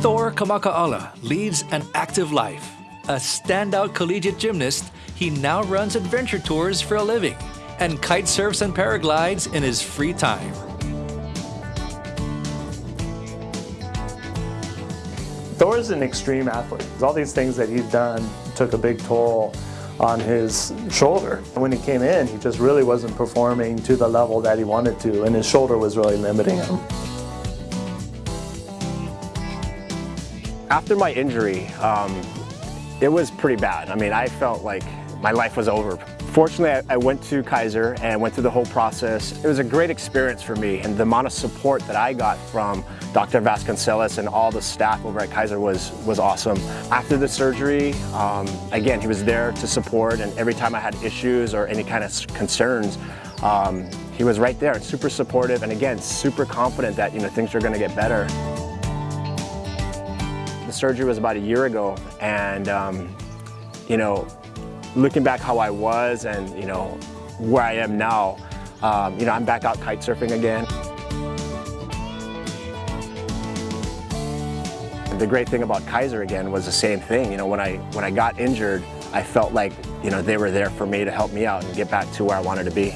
Thor Kamaka'ala leads an active life. A standout collegiate gymnast, he now runs adventure tours for a living and kite surfs and paraglides in his free time. Thor's an extreme athlete. All these things that he's done took a big toll on his shoulder. When he came in, he just really wasn't performing to the level that he wanted to, and his shoulder was really limiting him. After my injury, um, it was pretty bad. I mean, I felt like my life was over. Fortunately, I went to Kaiser and went through the whole process. It was a great experience for me, and the amount of support that I got from Dr. Vasconcelos and all the staff over at Kaiser was, was awesome. After the surgery, um, again, he was there to support, and every time I had issues or any kind of concerns, um, he was right there, and super supportive, and again, super confident that you know things are going to get better. The surgery was about a year ago, and um, you know, looking back how I was and you know where I am now, um, you know, I'm back out kite surfing again. The great thing about Kaiser again was the same thing. You know, when I when I got injured, I felt like you know they were there for me to help me out and get back to where I wanted to be.